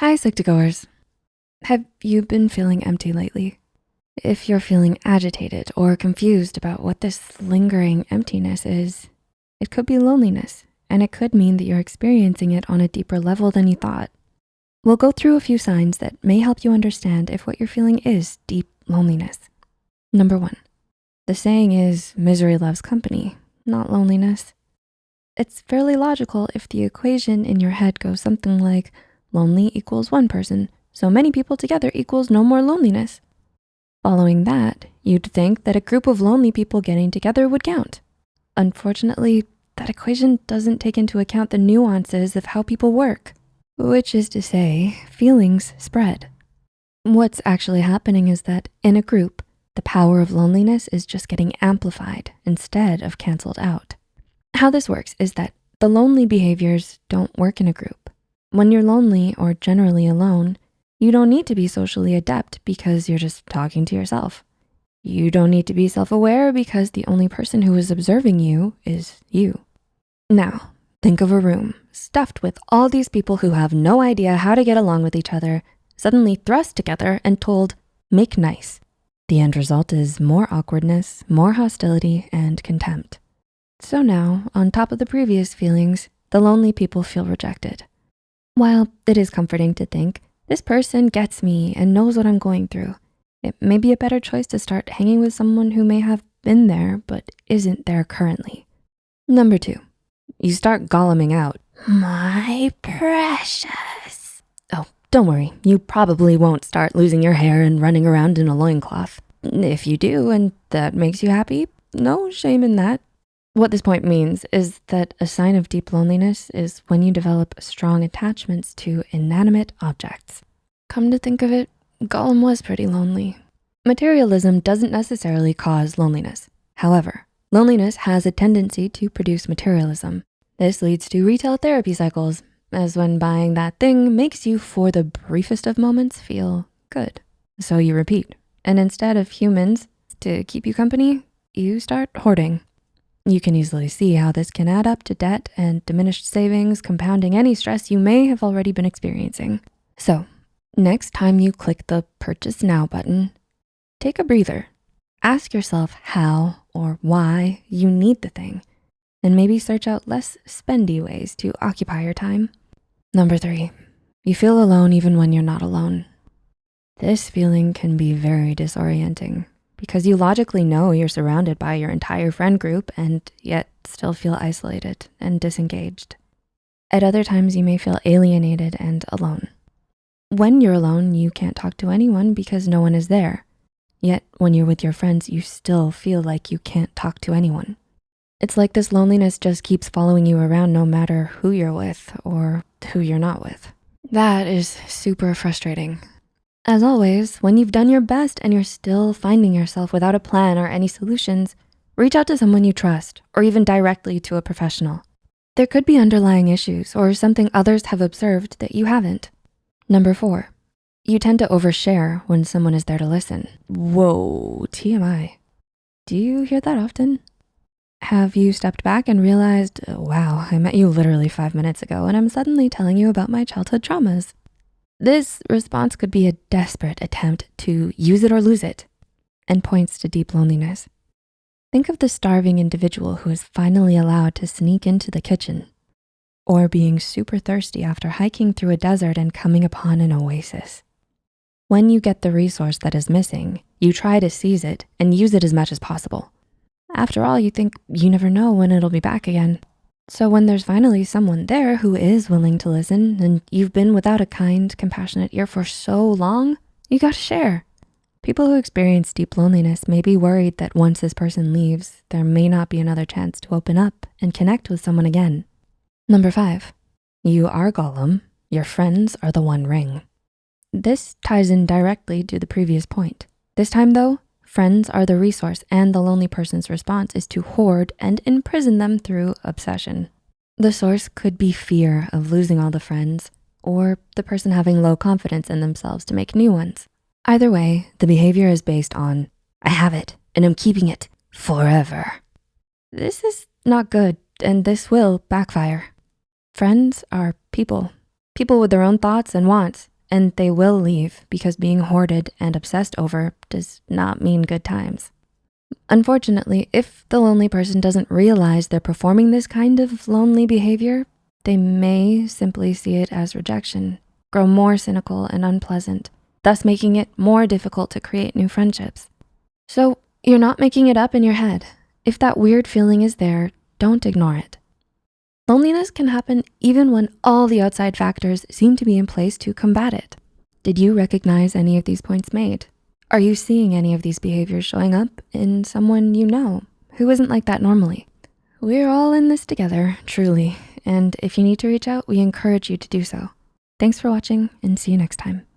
Hi, Psych2Goers. Have you been feeling empty lately? If you're feeling agitated or confused about what this lingering emptiness is, it could be loneliness, and it could mean that you're experiencing it on a deeper level than you thought. We'll go through a few signs that may help you understand if what you're feeling is deep loneliness. Number one, the saying is misery loves company, not loneliness. It's fairly logical if the equation in your head goes something like lonely equals one person, so many people together equals no more loneliness. Following that, you'd think that a group of lonely people getting together would count. Unfortunately, that equation doesn't take into account the nuances of how people work, which is to say, feelings spread. What's actually happening is that in a group, the power of loneliness is just getting amplified instead of canceled out. How this works is that the lonely behaviors don't work in a group. When you're lonely or generally alone, you don't need to be socially adept because you're just talking to yourself. You don't need to be self-aware because the only person who is observing you is you. Now, think of a room stuffed with all these people who have no idea how to get along with each other, suddenly thrust together and told, make nice. The end result is more awkwardness, more hostility, and contempt. So now, on top of the previous feelings, the lonely people feel rejected. While it is comforting to think, this person gets me and knows what I'm going through, it may be a better choice to start hanging with someone who may have been there but isn't there currently. Number two, you start golluming out. My precious. Oh, don't worry. You probably won't start losing your hair and running around in a loincloth. If you do and that makes you happy, no shame in that. What this point means is that a sign of deep loneliness is when you develop strong attachments to inanimate objects. Come to think of it, Gollum was pretty lonely. Materialism doesn't necessarily cause loneliness. However, loneliness has a tendency to produce materialism. This leads to retail therapy cycles, as when buying that thing makes you, for the briefest of moments, feel good. So you repeat, and instead of humans to keep you company, you start hoarding. You can easily see how this can add up to debt and diminished savings, compounding any stress you may have already been experiencing. So next time you click the purchase now button, take a breather. Ask yourself how or why you need the thing and maybe search out less spendy ways to occupy your time. Number three, you feel alone even when you're not alone. This feeling can be very disorienting because you logically know you're surrounded by your entire friend group and yet still feel isolated and disengaged. At other times, you may feel alienated and alone. When you're alone, you can't talk to anyone because no one is there. Yet when you're with your friends, you still feel like you can't talk to anyone. It's like this loneliness just keeps following you around no matter who you're with or who you're not with. That is super frustrating. As always, when you've done your best and you're still finding yourself without a plan or any solutions, reach out to someone you trust or even directly to a professional. There could be underlying issues or something others have observed that you haven't. Number four, you tend to overshare when someone is there to listen. Whoa, TMI. Do you hear that often? Have you stepped back and realized, wow, I met you literally five minutes ago and I'm suddenly telling you about my childhood traumas. This response could be a desperate attempt to use it or lose it and points to deep loneliness. Think of the starving individual who is finally allowed to sneak into the kitchen or being super thirsty after hiking through a desert and coming upon an oasis. When you get the resource that is missing, you try to seize it and use it as much as possible. After all, you think you never know when it'll be back again. So when there's finally someone there who is willing to listen and you've been without a kind, compassionate ear for so long, you gotta share. People who experience deep loneliness may be worried that once this person leaves, there may not be another chance to open up and connect with someone again. Number five, you are Gollum, your friends are the One Ring. This ties in directly to the previous point. This time though, Friends are the resource and the lonely person's response is to hoard and imprison them through obsession. The source could be fear of losing all the friends or the person having low confidence in themselves to make new ones. Either way, the behavior is based on, I have it and I'm keeping it forever. This is not good and this will backfire. Friends are people. people with their own thoughts and wants, and they will leave because being hoarded and obsessed over does not mean good times. Unfortunately, if the lonely person doesn't realize they're performing this kind of lonely behavior, they may simply see it as rejection, grow more cynical and unpleasant, thus making it more difficult to create new friendships. So you're not making it up in your head. If that weird feeling is there, don't ignore it. Loneliness can happen even when all the outside factors seem to be in place to combat it. Did you recognize any of these points made? Are you seeing any of these behaviors showing up in someone you know who isn't like that normally? We're all in this together, truly. And if you need to reach out, we encourage you to do so. Thanks for watching and see you next time.